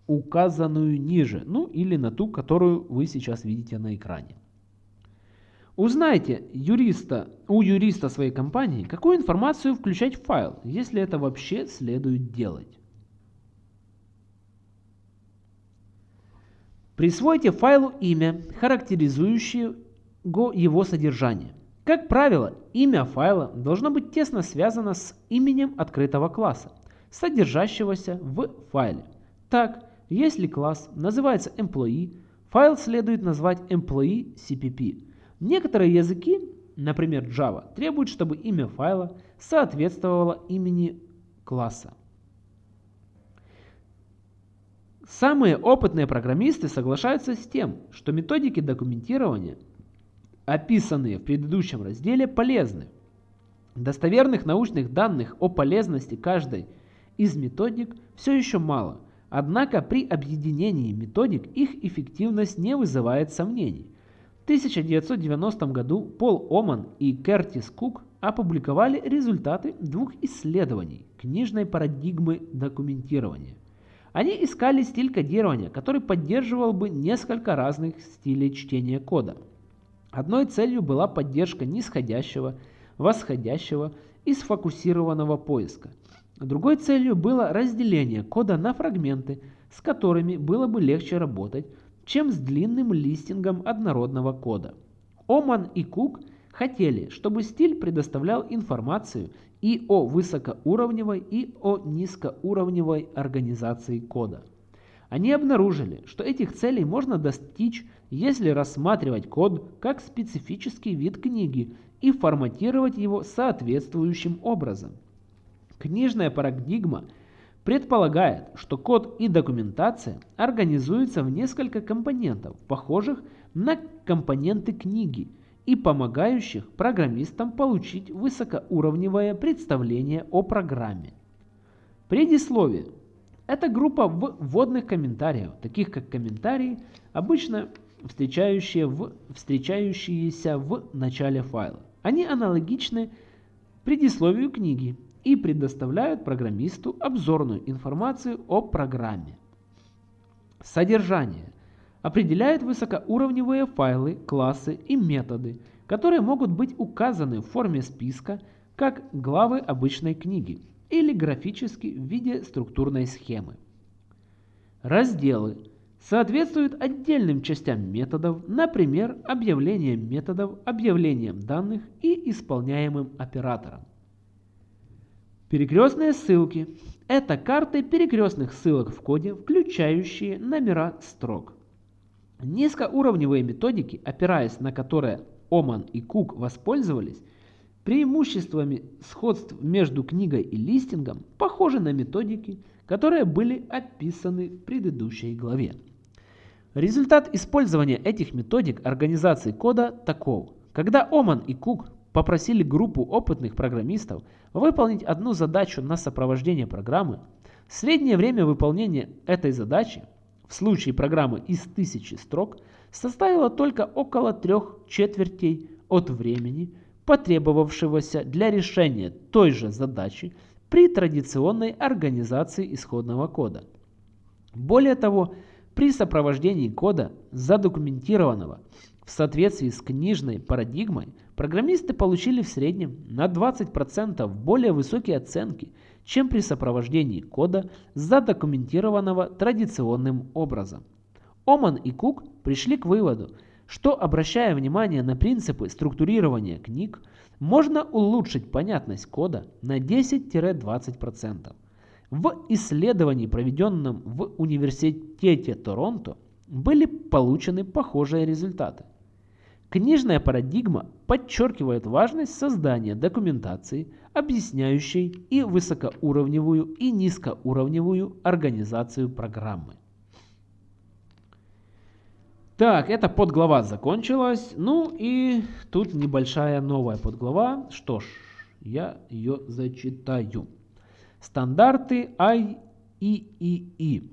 указанную ниже, ну или на ту, которую вы сейчас видите на экране. Узнайте юриста, у юриста своей компании, какую информацию включать в файл, если это вообще следует делать. Присвойте файлу имя, характеризующее его содержание. Как правило, имя файла должно быть тесно связано с именем открытого класса, содержащегося в файле. Так, если класс называется employee, файл следует назвать employee CPP. Некоторые языки, например Java, требуют, чтобы имя файла соответствовало имени класса. Самые опытные программисты соглашаются с тем, что методики документирования описанные в предыдущем разделе, полезны. Достоверных научных данных о полезности каждой из методик все еще мало, однако при объединении методик их эффективность не вызывает сомнений. В 1990 году Пол Оман и Кертис Кук опубликовали результаты двух исследований книжной парадигмы документирования. Они искали стиль кодирования, который поддерживал бы несколько разных стилей чтения кода – Одной целью была поддержка нисходящего, восходящего и сфокусированного поиска. Другой целью было разделение кода на фрагменты, с которыми было бы легче работать, чем с длинным листингом однородного кода. Оман и Кук хотели, чтобы стиль предоставлял информацию и о высокоуровневой, и о низкоуровневой организации кода. Они обнаружили, что этих целей можно достичь, если рассматривать код как специфический вид книги и форматировать его соответствующим образом. Книжная парадигма предполагает, что код и документация организуются в несколько компонентов, похожих на компоненты книги и помогающих программистам получить высокоуровневое представление о программе. Предисловие это группа вводных комментариев, таких как комментарии, обычно встречающие в, встречающиеся в начале файла. Они аналогичны предисловию книги и предоставляют программисту обзорную информацию о программе. Содержание определяет высокоуровневые файлы, классы и методы, которые могут быть указаны в форме списка, как главы обычной книги или графически в виде структурной схемы. Разделы соответствуют отдельным частям методов, например, объявлением методов, объявлением данных и исполняемым оператором. Перекрестные ссылки – это карты перекрестных ссылок в коде, включающие номера строк. Низкоуровневые методики, опираясь на которые Оман и Кук воспользовались, Преимуществами сходств между книгой и листингом похожи на методики, которые были описаны в предыдущей главе. Результат использования этих методик организации кода таков. Когда Оман и Кук попросили группу опытных программистов выполнить одну задачу на сопровождение программы, среднее время выполнения этой задачи в случае программы из тысячи строк составило только около трех четвертей от времени, потребовавшегося для решения той же задачи при традиционной организации исходного кода. Более того, при сопровождении кода, задокументированного в соответствии с книжной парадигмой, программисты получили в среднем на 20% более высокие оценки, чем при сопровождении кода, задокументированного традиционным образом. Оман и Кук пришли к выводу, что, обращая внимание на принципы структурирования книг, можно улучшить понятность кода на 10-20%. В исследовании, проведенном в Университете Торонто, были получены похожие результаты. Книжная парадигма подчеркивает важность создания документации, объясняющей и высокоуровневую, и низкоуровневую организацию программы. Так, эта подглава закончилась. Ну и тут небольшая новая подглава. Что ж, я ее зачитаю. Стандарты IEEE.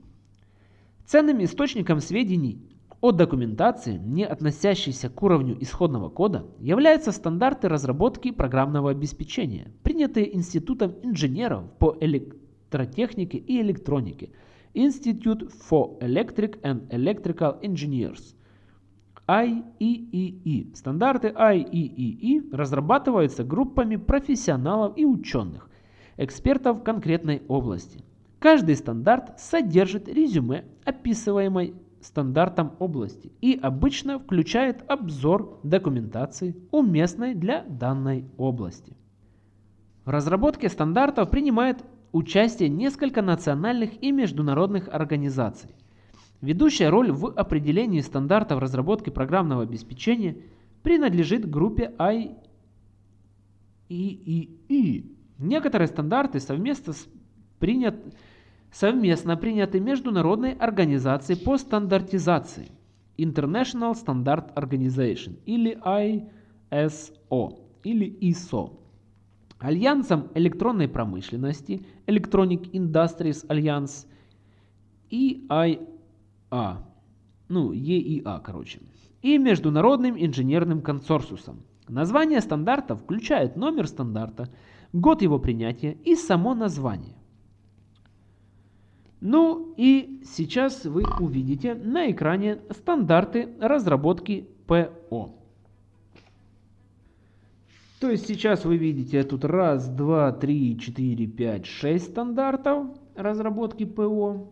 Ценным источником сведений о документации, не относящейся к уровню исходного кода, являются стандарты разработки программного обеспечения, принятые Институтом инженеров по электротехнике и электронике Institute for Electric and Electrical Engineers IEEE. Стандарты IEEE разрабатываются группами профессионалов и ученых, экспертов конкретной области. Каждый стандарт содержит резюме, описываемой стандартом области и обычно включает обзор документации, уместной для данной области. В разработке стандартов принимает участие несколько национальных и международных организаций. Ведущая роль в определении стандартов разработки программного обеспечения принадлежит группе IEEE. Некоторые стандарты совместно, принят, совместно приняты Международной организацией по стандартизации International Standard Organization или ISO или ISO. Альянсом электронной промышленности Electronic Industries Alliance EIA, ну EIA, короче, и Международным инженерным консорциусом. Название стандарта включает номер стандарта, год его принятия и само название. Ну и сейчас вы увидите на экране стандарты разработки ПО. То есть сейчас вы видите тут раз, два, три, четыре, пять, шесть стандартов разработки ПО.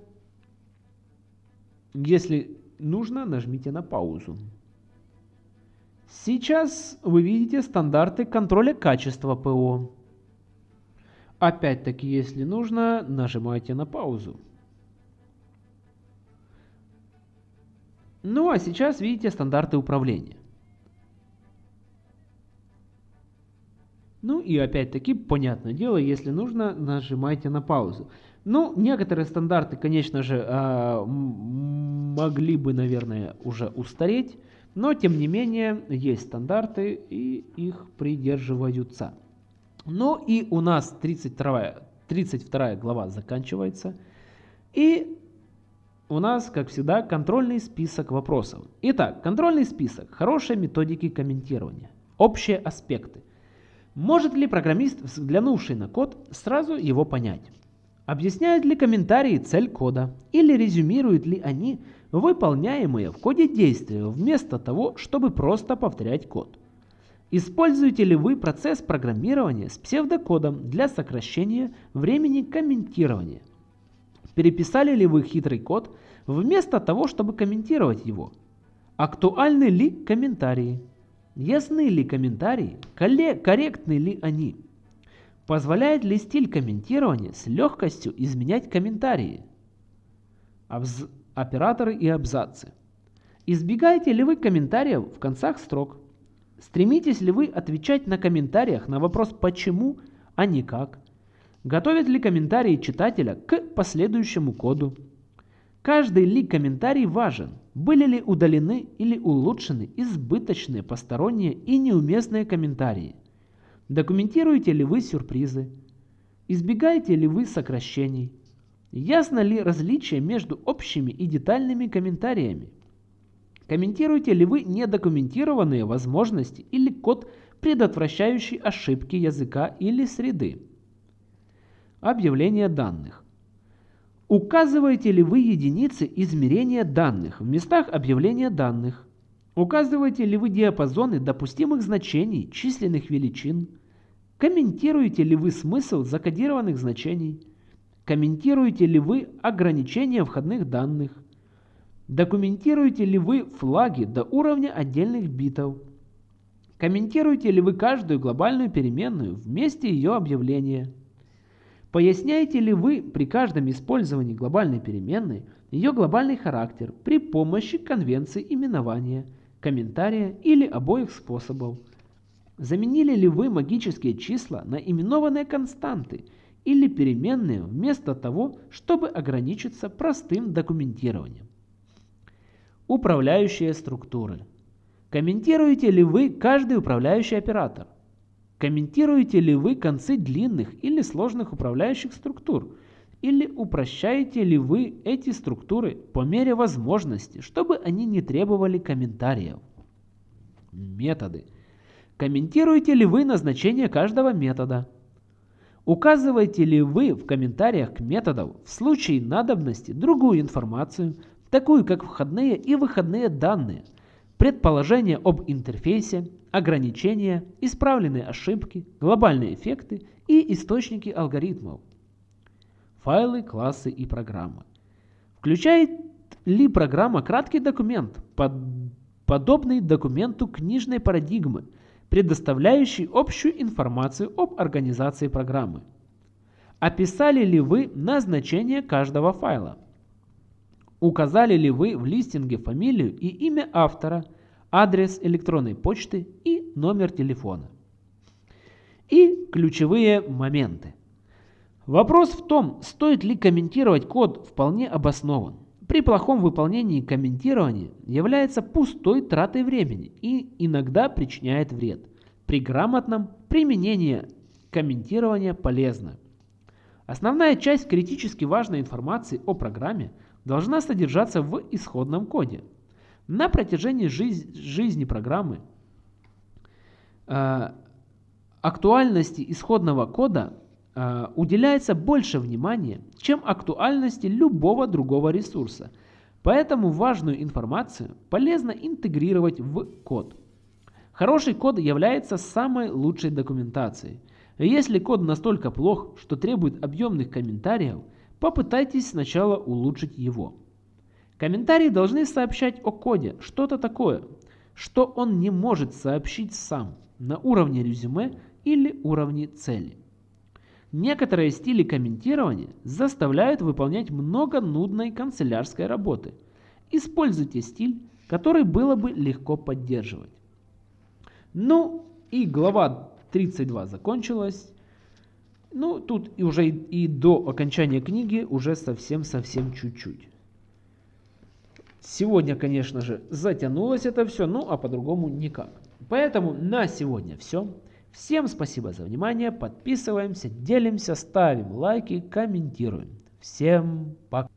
Если нужно, нажмите на паузу. Сейчас вы видите стандарты контроля качества ПО. Опять-таки, если нужно, нажимайте на паузу. Ну а сейчас видите стандарты управления. Ну и опять-таки, понятное дело, если нужно, нажимайте на паузу. Ну, некоторые стандарты, конечно же, а, могли бы, наверное, уже устареть, но тем не менее есть стандарты и их придерживаются. Ну и у нас 32, 32 глава заканчивается. И у нас, как всегда, контрольный список вопросов. Итак, контрольный список. Хорошие методики комментирования. Общие аспекты. Может ли программист, взглянувший на код, сразу его понять? Объясняют ли комментарии цель кода или резюмируют ли они выполняемые в коде действия вместо того, чтобы просто повторять код? Используете ли вы процесс программирования с псевдокодом для сокращения времени комментирования? Переписали ли вы хитрый код вместо того, чтобы комментировать его? Актуальны ли комментарии? Ясны ли комментарии? Корректны ли они? Позволяет ли стиль комментирования с легкостью изменять комментарии? Абз... Операторы и абзацы. Избегаете ли вы комментариев в концах строк? Стремитесь ли вы отвечать на комментариях на вопрос «почему», а не «как»? Готовят ли комментарии читателя к последующему коду? Каждый ли комментарий важен? Были ли удалены или улучшены избыточные, посторонние и неуместные комментарии? Документируете ли вы сюрпризы? Избегаете ли вы сокращений? Ясно ли различие между общими и детальными комментариями? Комментируете ли вы недокументированные возможности или код, предотвращающий ошибки языка или среды? Объявление данных. Указываете ли вы единицы измерения данных в местах объявления данных? Указываете ли вы диапазоны допустимых значений численных величин? Комментируете ли вы смысл закодированных значений? Комментируете ли вы ограничения входных данных? Документируете ли вы флаги до уровня отдельных битов? Комментируете ли вы каждую глобальную переменную вместе ее объявления? Поясняете ли вы при каждом использовании глобальной переменной ее глобальный характер при помощи конвенции именования, комментария или обоих способов? Заменили ли вы магические числа на именованные константы или переменные вместо того, чтобы ограничиться простым документированием? Управляющие структуры. Комментируете ли вы каждый управляющий оператор? Комментируете ли вы концы длинных или сложных управляющих структур? Или упрощаете ли вы эти структуры по мере возможности, чтобы они не требовали комментариев? Методы. Комментируете ли вы назначение каждого метода? Указываете ли вы в комментариях к методам в случае надобности другую информацию, такую как входные и выходные данные, предположения об интерфейсе, ограничения, исправленные ошибки, глобальные эффекты и источники алгоритмов? Файлы, классы и программы. Включает ли программа краткий документ, под, подобный документу книжной парадигмы – предоставляющий общую информацию об организации программы. Описали ли вы назначение каждого файла? Указали ли вы в листинге фамилию и имя автора, адрес электронной почты и номер телефона? И ключевые моменты. Вопрос в том, стоит ли комментировать код, вполне обоснован при плохом выполнении комментирования является пустой тратой времени и иногда причиняет вред. При грамотном применении комментирования полезно. Основная часть критически важной информации о программе должна содержаться в исходном коде. На протяжении жиз жизни программы э, актуальности исходного кода Э, уделяется больше внимания, чем актуальности любого другого ресурса. Поэтому важную информацию полезно интегрировать в код. Хороший код является самой лучшей документацией. Если код настолько плох, что требует объемных комментариев, попытайтесь сначала улучшить его. Комментарии должны сообщать о коде что-то такое, что он не может сообщить сам на уровне резюме или уровне цели. Некоторые стили комментирования заставляют выполнять много нудной канцелярской работы. Используйте стиль, который было бы легко поддерживать. Ну и глава 32 закончилась. Ну, тут и уже и, и до окончания книги уже совсем-совсем чуть-чуть. Сегодня, конечно же, затянулось это все, ну а по-другому никак. Поэтому на сегодня все. Всем спасибо за внимание, подписываемся, делимся, ставим лайки, комментируем. Всем пока.